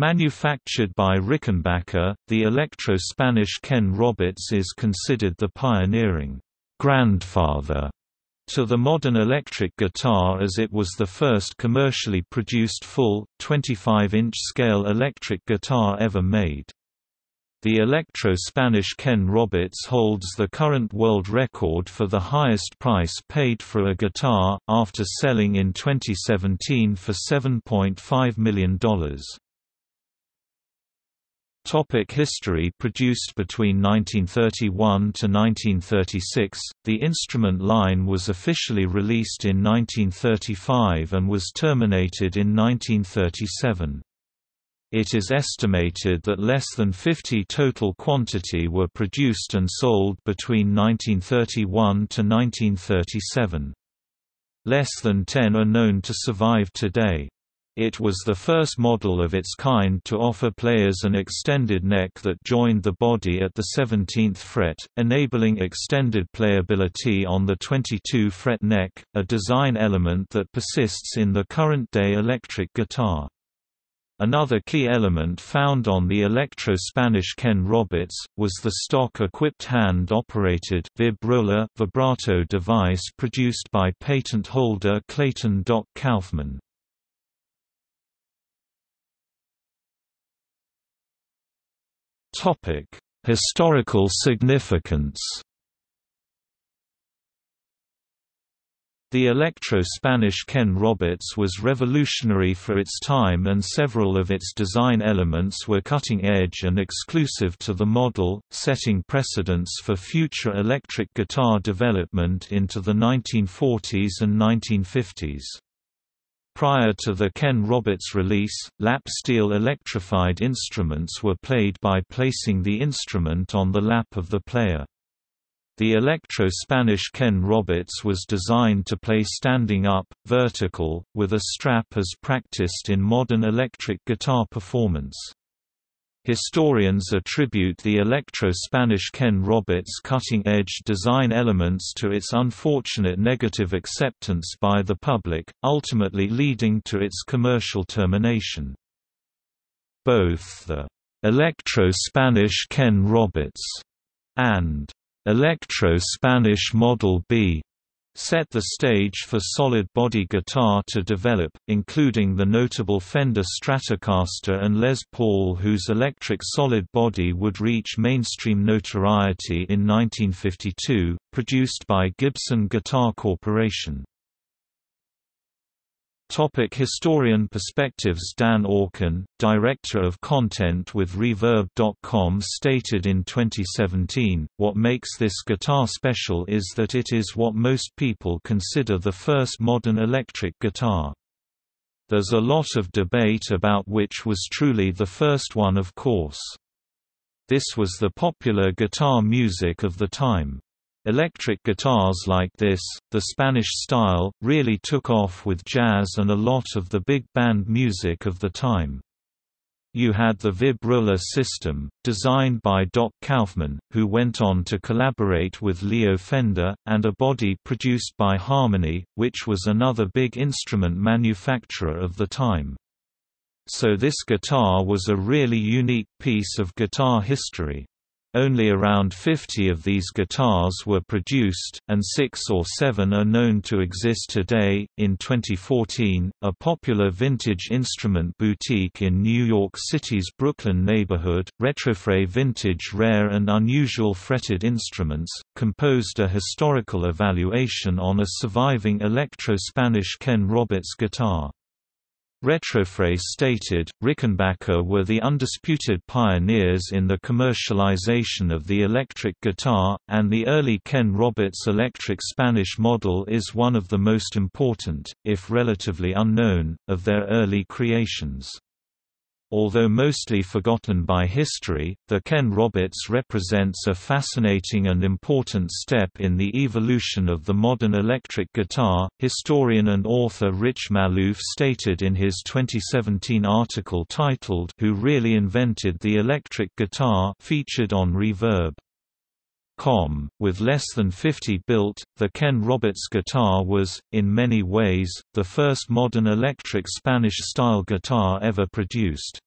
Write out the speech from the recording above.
Manufactured by Rickenbacker, the electro-Spanish Ken Roberts is considered the pioneering grandfather to the modern electric guitar as it was the first commercially produced full, 25-inch scale electric guitar ever made. The electro-Spanish Ken Roberts holds the current world record for the highest price paid for a guitar, after selling in 2017 for $7.5 million. Topic history Produced between 1931 to 1936, the instrument line was officially released in 1935 and was terminated in 1937. It is estimated that less than 50 total quantity were produced and sold between 1931 to 1937. Less than 10 are known to survive today. It was the first model of its kind to offer players an extended neck that joined the body at the 17th fret, enabling extended playability on the 22-fret neck, a design element that persists in the current-day electric guitar. Another key element found on the Electro-Spanish Ken Roberts, was the stock-equipped hand-operated vib vibrato device produced by patent holder Clayton Doc Kauffman. Historical significance. The electro-Spanish Ken Roberts was revolutionary for its time and several of its design elements were cutting-edge and exclusive to the model, setting precedents for future electric guitar development into the 1940s and 1950s. Prior to the Ken Roberts release, lap steel electrified instruments were played by placing the instrument on the lap of the player. The Electro-Spanish Ken Roberts was designed to play standing up, vertical, with a strap as practiced in modern electric guitar performance. Historians attribute the electro-Spanish Ken Roberts cutting-edge design elements to its unfortunate negative acceptance by the public, ultimately leading to its commercial termination. Both the electro-Spanish Ken Roberts and electro-Spanish Model B set the stage for solid-body guitar to develop, including the notable Fender Stratocaster and Les Paul whose electric solid body would reach mainstream notoriety in 1952, produced by Gibson Guitar Corporation. Topic historian perspectives Dan Orkin, director of content with Reverb.com stated in 2017, what makes this guitar special is that it is what most people consider the first modern electric guitar. There's a lot of debate about which was truly the first one of course. This was the popular guitar music of the time. Electric guitars like this, the Spanish style, really took off with jazz and a lot of the big band music of the time. You had the Vibrola system, designed by Doc Kauffman, who went on to collaborate with Leo Fender, and a body produced by Harmony, which was another big instrument manufacturer of the time. So this guitar was a really unique piece of guitar history. Only around 50 of these guitars were produced, and six or seven are known to exist today. In 2014, a popular vintage instrument boutique in New York City's Brooklyn neighborhood, Retrofret Vintage Rare and Unusual Fretted Instruments, composed a historical evaluation on a surviving electro-Spanish Ken Roberts guitar. Retrofret stated, Rickenbacker were the undisputed pioneers in the commercialization of the electric guitar, and the early Ken Roberts electric Spanish model is one of the most important, if relatively unknown, of their early creations. Although mostly forgotten by history, the Ken Roberts represents a fascinating and important step in the evolution of the modern electric guitar. Historian and author Rich Maloof stated in his 2017 article titled Who Really Invented the Electric Guitar featured on Reverb. Com. With less than 50 built, the Ken Roberts guitar was, in many ways, the first modern electric Spanish-style guitar ever produced.